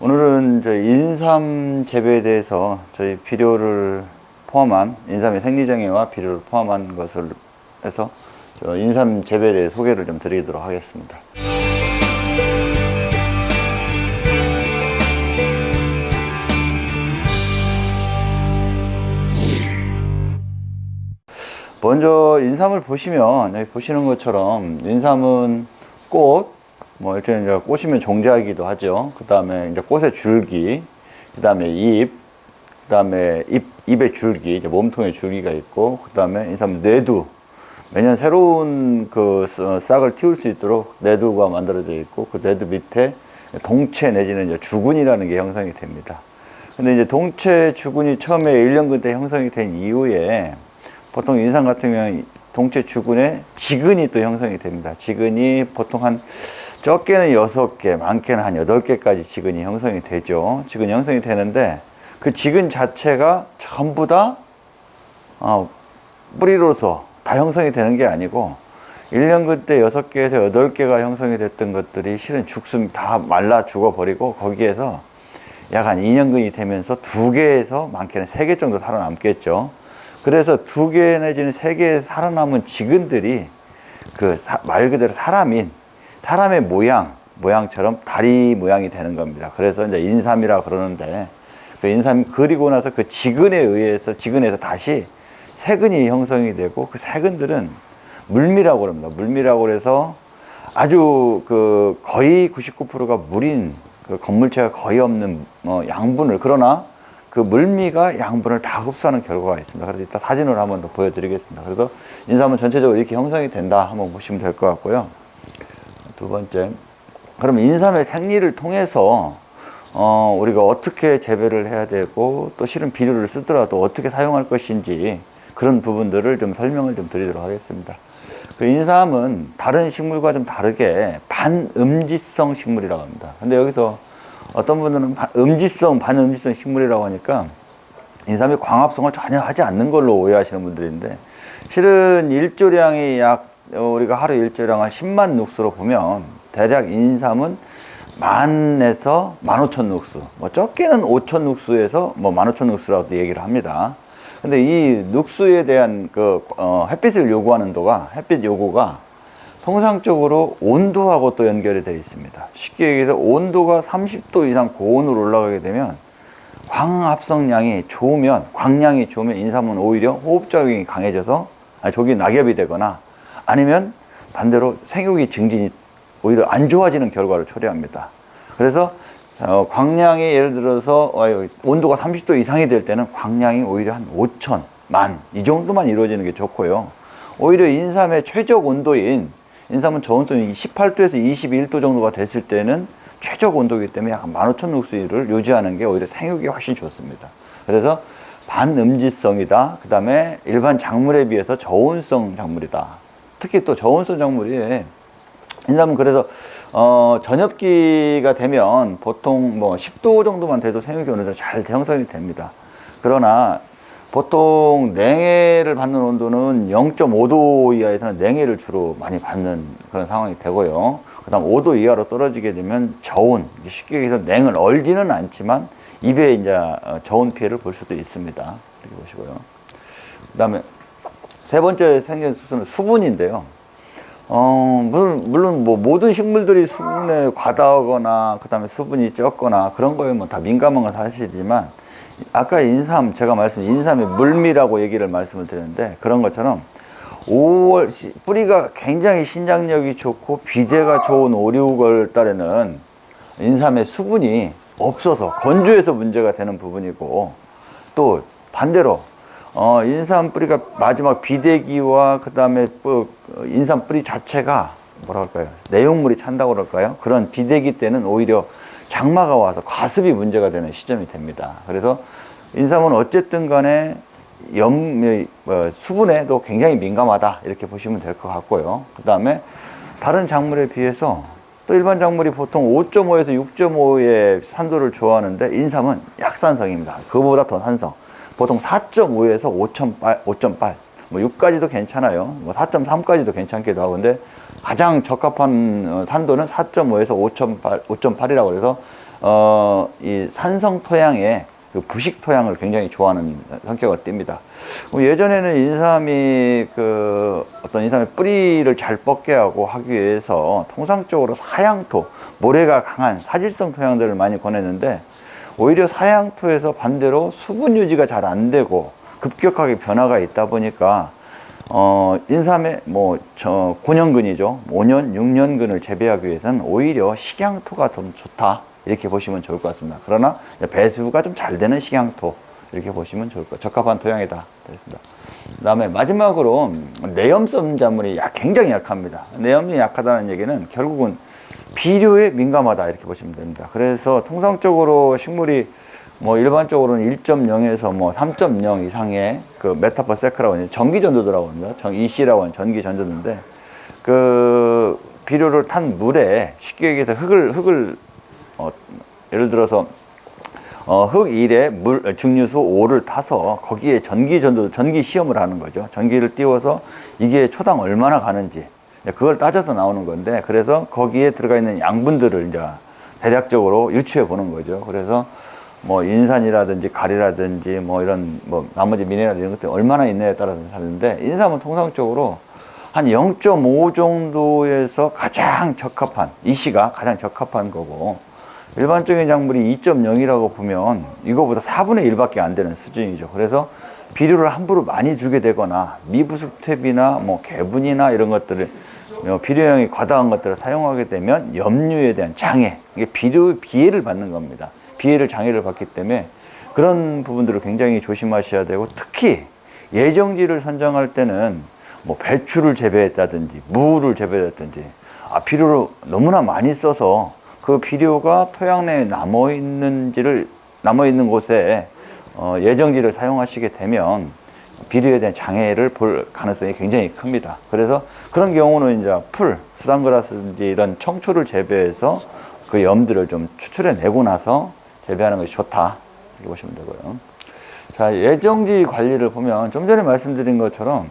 오늘은 저희 인삼 재배에 대해서 저희 비료를 포함한 인삼의 생리정예와 비료를 포함한 것을 해서 저 인삼 재배에 대해 소개를 좀 드리도록 하겠습니다. 먼저 인삼을 보시면 여기 보시는 것처럼 인삼은 꽃, 뭐 일단 이제 꽃이면 종자이기도 하죠. 그 다음에 이제 꽃의 줄기, 그 다음에 잎, 그 다음에 잎, 잎의 줄기, 이제 몸통의 줄기가 있고, 그 다음에 인삼 뇌두. 매년 새로운 그 싹- 싹을 틔울 수 있도록 뇌두가 만들어져 있고, 그 뇌두 밑에 동체 내지는 이제 주근이라는 게 형성이 됩니다. 근데 이제 동체 주근이 처음에 1년근 때 형성이 된 이후에 보통 인삼 같은 경우는 동체 주근에 지근이 또 형성이 됩니다. 지근이 보통 한 적게는 6개, 많게는 한 8개까지 지근이 형성이 되죠. 지근이 형성이 되는데 그 지근 자체가 전부 다 어, 뿌리로서 다 형성이 되는 게 아니고 1년근 때 6개에서 8개가 형성이 됐던 것들이 실은 죽순 다 말라 죽어버리고 거기에서 약 한 2년근이 되면서 2개에서 많게는 3개 정도 살아남겠죠. 그래서 2개 내지는 3개 살아남은 지근들이 그 말 그대로 사람인 사람의 모양, 모양처럼 다리 모양이 되는 겁니다. 그래서 이제 인삼이라 그러는데 그 인삼 그리고 나서 그 지근에 의해서 지근에서 다시 세근이 형성이 되고 그 세근들은 물미라고 그럽니다. 물미라고 그래서 아주 그 거의 99%가 물인 그 건물체가 거의 없는 어 양분을 그러나 그 물미가 양분을 다 흡수하는 결과가 있습니다. 그래서 이따 사진으로 한번 더 보여드리겠습니다. 그래서 인삼은 전체적으로 이렇게 형성이 된다 한번 보시면 될 것 같고요. 두 번째, 그럼 인삼의 생리를 통해서 어, 우리가 어떻게 재배를 해야 되고 또 실은 비료를 쓰더라도 어떻게 사용할 것인지 그런 부분들을 좀 설명을 좀 드리도록 하겠습니다. 그 인삼은 다른 식물과 좀 다르게 반음지성 식물이라고 합니다. 근데 여기서 어떤 분들은 바- 음지성, 반음지성 식물이라고 하니까 인삼이 광합성을 전혀 하지 않는 걸로 오해하시는 분들인데 실은 일조량이 약 어, 우리가 하루 일조량 한 10만 눅수로 보면 대략 인삼은 만에서 만 오천 눅수 뭐 적게는 오천 눅수에서 뭐만 오천 눅수라고 얘기를 합니다. 근데 이 눅수에 대한 그 어, 햇빛을 요구하는 도가 햇빛 요구가 통상적으로 온도하고 또 연결이 되어 있습니다. 쉽게 얘기해서 온도가 30도 이상 고온으로 올라가게 되면 광합성량이 좋으면 광량이 좋으면 인삼은 오히려 호흡작용이 강해져서 아니, 저기 낙엽이 되거나 아니면 반대로 생육이 증진이 오히려 안 좋아지는 결과를 초래합니다. 그래서 어, 광량이 예를 들어서 어, 온도가 30도 이상이 될 때는 광량이 오히려 한 5천, 만 이 정도만 이루어지는 게 좋고요. 오히려 인삼의 최적 온도인 인삼은 저온도는 18도에서 21도 정도가 됐을 때는 최적 온도이기 때문에 약 15,000룩스를 유지하는 게 오히려 생육이 훨씬 좋습니다. 그래서 반음지성이다. 그 다음에 일반 작물에 비해서 저온성 작물이다. 특히 또 저온성 작물이 인삼은 그래서 어, 전엽기가 되면 보통 뭐 10도 정도만 돼도 생육이 어느 정도 잘 형성이 됩니다. 그러나 보통 냉해를 받는 온도는 0.5도 이하에서는 냉해를 주로 많이 받는 그런 상황이 되고요. 그 다음 5도 이하로 떨어지게 되면 저온, 쉽게 얘기해서 냉을 얼지는 않지만 입에 이제 어, 저온 피해를 볼 수도 있습니다. 이렇게 보시고요. 그 다음에 세 번째 생긴 수수는 수분인데요. 어, 물론, 물론 뭐 모든 식물들이 수분에 과다하거나 그 다음에 수분이 적거나 그런 거에 뭐 다 민감한 건 사실이지만 아까 인삼 제가 말씀 인삼의 물미라고 얘기를 말씀을 드렸는데 그런 것처럼 5월 시- 뿌리가 굉장히 신장력이 좋고 비대가 좋은 5, 6월 달에는 인삼의 수분이 없어서 건조해서 문제가 되는 부분이고 또 반대로 어, 인삼 뿌리가 마지막 비대기와 그 다음에 인삼 뿌리 자체가 뭐라 할까요? 내용물이 찬다고 그럴까요? 그런 비대기 때는 오히려 장마가 와서 과습이 문제가 되는 시점이 됩니다. 그래서 인삼은 어쨌든 간에 염, 어, 수분에도 굉장히 민감하다. 이렇게 보시면 될 것 같고요. 그 다음에 다른 작물에 비해서 또 일반 작물이 보통 5.5에서 6.5의 산도를 좋아하는데 인삼은 약산성입니다. 그거보다 더 산성. 보통 4.5에서 5.8, 5.8, 뭐 6까지도 괜찮아요. 뭐 4.3까지도 괜찮기도 하고. 근데 가장 적합한 어, 산도는 4.5에서 5.8, 5.8이라고 그래서 어, 이 산성 토양에 그 부식 토양을 굉장히 좋아하는 성격을 띱니다. 뭐 예전에는 인삼이 그 어떤 인삼의 뿌리를 잘 뻗게 하고 하기 위해서 통상적으로 사양토, 모래가 강한 사질성 토양들을 많이 권했는데 오히려 사양토에서 반대로 수분 유지가 잘 안 되고 급격하게 변화가 있다 보니까 어, 인삼의 뭐, 저, 9년근이죠. 5년, 6년근을 재배하기 위해서는 오히려 식양토가 좀 좋다. 이렇게 보시면 좋을 것 같습니다. 그러나 배수가 좀 잘 되는 식양토. 이렇게 보시면 좋을 것, 적합한 토양이다. 그렇습니다. 그 다음에 마지막으로 내염성 작물이 약, 굉장히 약합니다. 내염이 약하다는 얘기는 결국은 비료에 민감하다. 이렇게 보시면 됩니다. 그래서 통상적으로 식물이 뭐 일반적으로는 1.0에서 뭐 3.0 이상의 그 메타퍼 세크라고 하는 전기 전도도라고 합니다. 전 EC라고 하는 전기 전도인데 그 비료를 탄 물에 쉽게 얘기해서 흙을 흙을 어, 예를 들어서 어, 흙 1에 물 증류수 5를 타서 거기에 전기 전도 전기 시험을 하는 거죠. 전기를 띄워서 이게 초당 얼마나 가는지 그걸 따져서 나오는 건데 그래서 거기에 들어가 있는 양분들을 이제 대략적으로 유추해 보는 거죠. 그래서 뭐 인산이라든지 가리라든지 뭐 이런 뭐 나머지 미네랄 이런 것들이 얼마나 있느냐에 따라서 다른데 인삼은 통상적으로 한 0.5 정도에서 가장 적합한 이시가 가장 적합한 거고 일반적인 작물이 2.0이라고 보면 이거보다 4분의 1밖에 안 되는 수준이죠. 그래서 비료를 함부로 많이 주게 되거나 미부숙탭이나 뭐 개분이나 이런 것들을 어, 비료량이 과다한 것들을 사용하게 되면 염류에 대한 장애, 이게 비료 비해를 받는 겁니다. 비해를 장애를 받기 때문에 그런 부분들을 굉장히 조심하셔야 되고 특히 예정지를 선정할 때는 뭐 배추를 재배했다든지 무를 재배했다든지 아, 비료를 너무나 많이 써서 그 비료가 토양 내에 남아 있는지를 남아 있는 곳에 어, 예정지를 사용하시게 되면 비료에 대한 장애를 볼 가능성이 굉장히 큽니다. 그래서 그런 경우는 이제 풀, 수단그라스든지 이런 청초를 재배해서 그 염들을 좀 추출해 내고 나서 재배하는 것이 좋다. 이렇게 보시면 되고요. 자, 예정지 관리를 보면 좀 전에 말씀드린 것처럼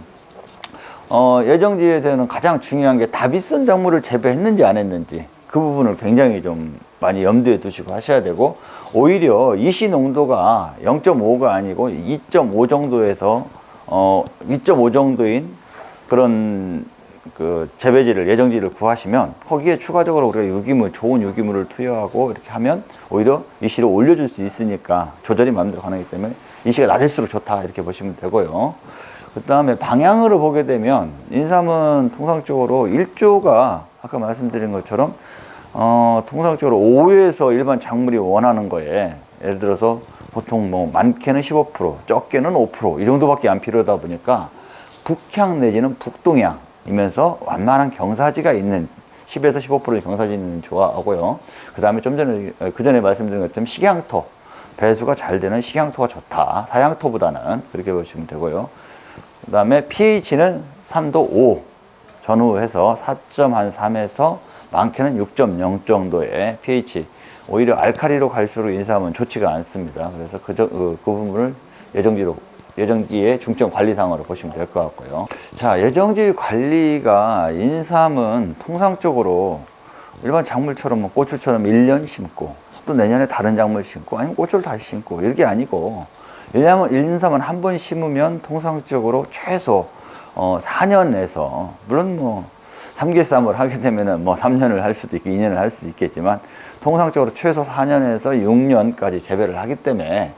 어, 예정지에 대한 가장 중요한 게 다비슨 작물을 재배했는지 안 했는지 그 부분을 굉장히 좀 많이 염두에 두시고 하셔야 되고 오히려 이시 농도가 0.5가 아니고 2.5 정도에서 어, 2.5 정도인 그런 그 재배지를 예정지를 구하시면 거기에 추가적으로 우리가 유기물 좋은 유기물을 투여하고 이렇게 하면 오히려 이시를 올려줄 수 있으니까 조절이 마음대로 가능하기 때문에 이시가 낮을수록 좋다 이렇게 보시면 되고요. 그 다음에 방향으로 보게 되면 인삼은 통상적으로 일조가 아까 말씀드린 것처럼 어, 통상적으로 5에서 일반 작물이 원하는 거에 예를 들어서 보통 뭐 많게는 15% 적게는 5%이 정도밖에 안 필요하다 보니까 북향 내지는 북동향 이면서 완만한 경사지가 있는 10에서 15%의 경사지는 좋아하고요. 그 다음에 좀 전에 그 전에 말씀드린 것처럼 식양토 배수가 잘 되는 식양토가 좋다. 사양토보다는 그렇게 보시면 되고요. 그 다음에 pH는 산도 5 전후해서 4.3에서 많게는 6.0 정도의 pH 오히려 알카리로 갈수록 인삼은 좋지가 않습니다. 그래서 그, 그, 그 부분을 예정지로 예정지의 중점 관리상으로 보시면 될 것 같고요. 자, 예정지 관리가 인삼은 통상적으로 일반 작물처럼 뭐 고추처럼 1년 심고 또 내년에 다른 작물 심고 아니면 고추를 다시 심고 이렇게 아니고 왜냐하면 인삼은 한 번 심으면 통상적으로 최소 어, 4년에서 물론 뭐 삼계쌈을 하게 되면은 뭐 3년을 할 수도 있고 2년을 할 수도 있겠지만 통상적으로 최소 4년에서 6년까지 재배를 하기 때문에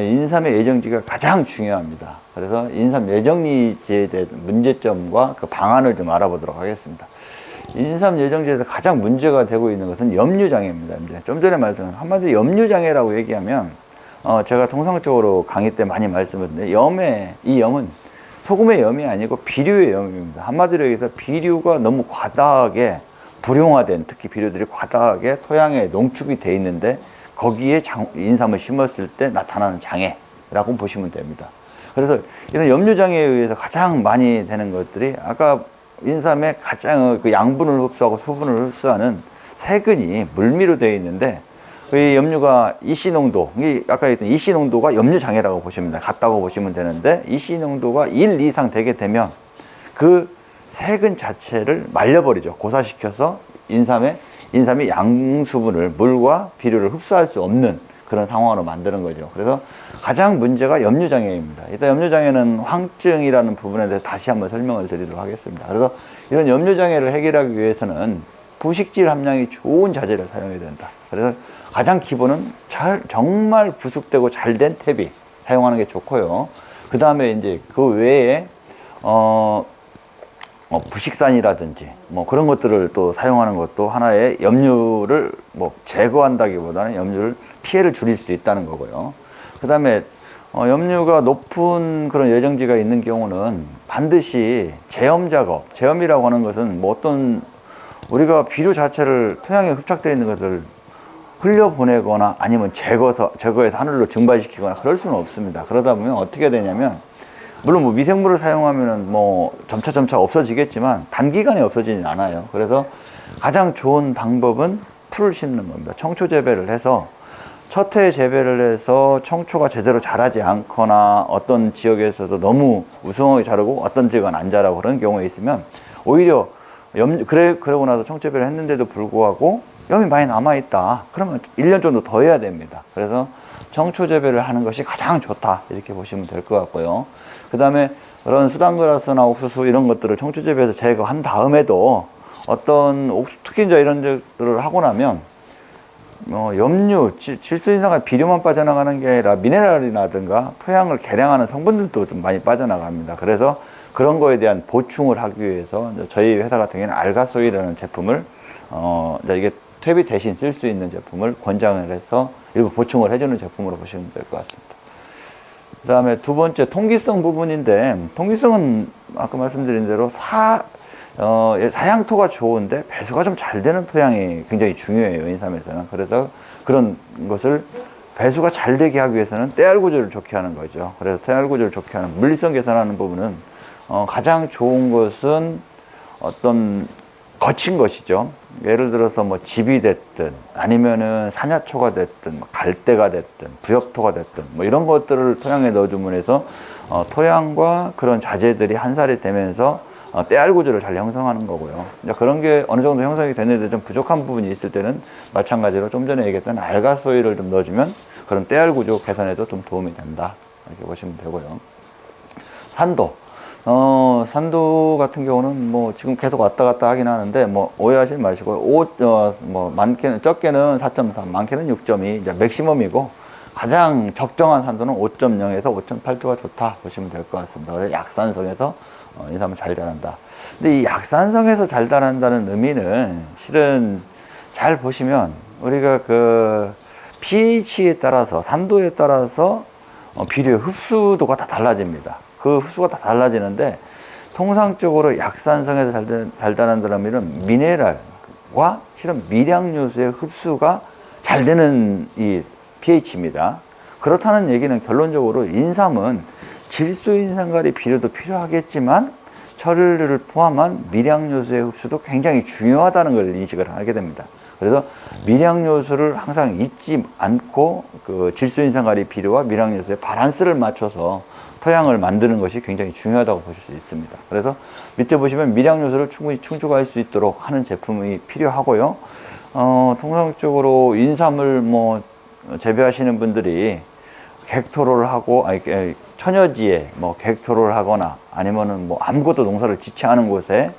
인삼의 예정지가 가장 중요합니다. 그래서 인삼 예정지에 대한 문제점과 그 방안을 좀 알아보도록 하겠습니다. 인삼 예정지에서 가장 문제가 되고 있는 것은 염류장애입니다. 이제 좀 전에 말씀한 한마디로 염류장애라고 얘기하면 어 제가 통상적으로 강의 때 많이 말씀을 드렸는데 염의 이 염은 소금의 염이 아니고 비료의 염입니다. 한마디로 얘기해서 비료가 너무 과다하게 불용화된 특히 비료들이 과다하게 토양에 농축이 돼 있는데 거기에 장, 인삼을 심었을 때 나타나는 장애라고 보시면 됩니다. 그래서 이런 염류장애에 의해서 가장 많이 되는 것들이 아까 인삼의 가장 그 양분을 흡수하고 수분을 흡수하는 세근이 물미로 되어 있는데 그 염류가 EC 농도, 이 아까 했던 EC 농도가 염류 장애라고 보시면 돼. 같다고 보시면 되는데 EC 농도가 1 이상 되게 되면 그 세근 자체를 말려버리죠. 고사시켜서 인삼에 인삼이 양수분을 물과 비료를 흡수할 수 없는 그런 상황으로 만드는 거죠. 그래서 가장 문제가 염류장애입니다. 이따 염류장애는 황증이라는 부분에 대해서 다시 한번 설명을 드리도록 하겠습니다. 그래서 이런 염류장애를 해결하기 위해서는 부식질 함량이 좋은 자재를 사용해야 된다. 그래서 가장 기본은 잘, 정말 부숙되고 잘 된 탭이 사용하는 게 좋고요. 그 다음에 이제 그 외에, 어, 어, 부식산이라든지 뭐 그런 것들을 또 사용하는 것도 하나의 염류를 뭐 제거한다기보다는 염류를 피해를 줄일 수 있다는 거고요. 그 다음에 어, 염류가 높은 그런 예정지가 있는 경우는 반드시 제염 작업, 제염이라고 하는 것은 뭐 어떤 우리가 비료 자체를 토양에 흡착되어 있는 것을 흘려보내거나 아니면 제거서, 제거해서 하늘로 증발시키거나 그럴 수는 없습니다. 그러다 보면 어떻게 되냐면 물론 뭐 미생물을 사용하면은 뭐 점차 점차 없어지겠지만 단기간에 없어지진 않아요. 그래서 가장 좋은 방법은 풀을 심는 겁니다. 청초 재배를 해서 첫 해 재배를 해서 청초가 제대로 자라지 않거나 어떤 지역에서도 너무 우승하게 자라고 어떤 지역은 안 자라고 그런 경우에 있으면 오히려 염, 그래, 그러고 나서 청재배를 했는데도 불구하고 염이 많이 남아있다. 그러면 1년 정도 더 해야 됩니다. 그래서 청초 재배를 하는 것이 가장 좋다. 이렇게 보시면 될 것 같고요. 그 다음에 그런 수단그라스나 옥수수 이런 것들을 청초 재배해서 제거한 다음에도 어떤 옥수, 특히 이제 이런 것들을 하고 나면 어, 염류, 질소인산과 비료만 빠져나가는 게 아니라 미네랄이라든가 토양을 개량하는 성분들도 좀 많이 빠져나갑니다. 그래서 그런 거에 대한 보충을 하기 위해서 저희 회사 같은 경우에는 알가소이라는 제품을 어, 이게 퇴비 대신 쓸 수 있는 제품을 권장을 해서 일부 보충을 해주는 제품으로 보시면 될 것 같습니다. 그 다음에 두 번째 통기성 부분인데 통기성은 아까 말씀드린 대로 사, 어, 사양토가 좋은데 배수가 좀 잘 되는 토양이 굉장히 중요해요 인삼에서는 그래서 그런 것을 배수가 잘 되게 하기 위해서는 때알 구조를 좋게 하는 거죠 그래서 때알 구조를 좋게 하는 물리성 개선하는 부분은 어, 가장 좋은 것은 어떤 거친 것이죠. 예를 들어서 뭐 집이 됐든 아니면은 산야초가 됐든 뭐 갈대가 됐든 부엽토가 됐든 뭐 이런 것들을 토양에 넣어주면 해서 어, 토양과 그런 자재들이 한 살이 되면서 어, 때알 구조를 잘 형성하는 거고요. 이제 그런 게 어느 정도 형성이 됐는데 좀 부족한 부분이 있을 때는 마찬가지로 좀 전에 얘기했던 알가 소일을 좀 넣어주면 그런 때알 구조 개선에도 좀 도움이 된다. 이렇게 보시면 되고요. 산도. 어, 산도 같은 경우는 뭐 지금 계속 왔다 갔다 하긴 하는데 뭐 오해하지 마시고 오, 어, 뭐 많게는 적게는 4.3, 많게는 6점이 이제 맥시멈이고 가장 적정한 산도는 5.0에서 5.8도가 좋다 보시면 될 것 같습니다. 약산성에서 어, 인삼을 잘 자란다. 근데 이 약산성에서 잘 자란다는 의미는 실은 잘 보시면 우리가 그 pH에 따라서 산도에 따라서 어, 비료의 흡수도가 다 달라집니다. 그 흡수가 다 달라지는데 통상적으로 약산성에서 잘, 잘 자란다는 의미는 미네랄과 실은 미량 요소의 흡수가 잘 되는 이 pH입니다. 그렇다는 얘기는 결론적으로 인삼은 질소인산가리 비료도 필요하겠지만 철을 포함한 미량 요소의 흡수도 굉장히 중요하다는 걸 인식을 하게 됩니다. 그래서 미량 요소를 항상 잊지 않고 그 질소 인산가리 비료와 미량 요소의 바란스를 맞춰서 토양을 만드는 것이 굉장히 중요하다고 보실 수 있습니다. 그래서 밑에 보시면 미량 요소를 충분히 충족할 수 있도록 하는 제품이 필요하고요. 어, 통상적으로 인삼을 뭐 재배하시는 분들이 객토로를 하고 아니 처녀지에 뭐 객토로를 하거나 아니면은 뭐 아무것도 농사를 짓지 않은 곳에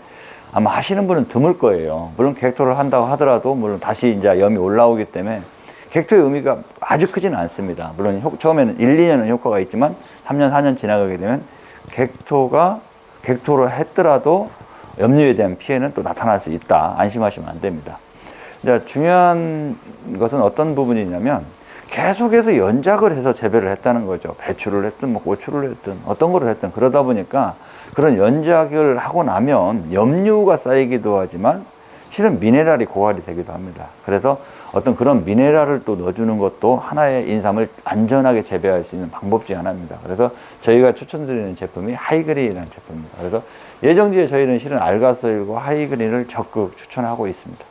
아마 하시는 분은 드물 거예요. 물론 객토를 한다고 하더라도 물론 다시 이제 염이 올라오기 때문에 객토의 의미가 아주 크지는 않습니다. 물론 효, 처음에는 1, 2년은 효과가 있지만 3년, 4년 지나가게 되면 객토가 객토를 했더라도 염류에 대한 피해는 또 나타날 수 있다. 안심하시면 안 됩니다. 이제 중요한 것은 어떤 부분이냐면 계속해서 연작을 해서 재배를 했다는 거죠. 배추를 했든 뭐 고추를 했든 어떤 거를 했든 그러다 보니까 그런 연작을 하고 나면 염류가 쌓이기도 하지만 실은 미네랄이 고갈이 되기도 합니다. 그래서 어떤 그런 미네랄을 또 넣어주는 것도 하나의 인삼을 안전하게 재배할 수 있는 방법 중 하나입니다. 그래서 저희가 추천드리는 제품이 하이그린이라는 제품입니다. 그래서 예정지에 저희는 실은 알가스일과 하이그린을 적극 추천하고 있습니다.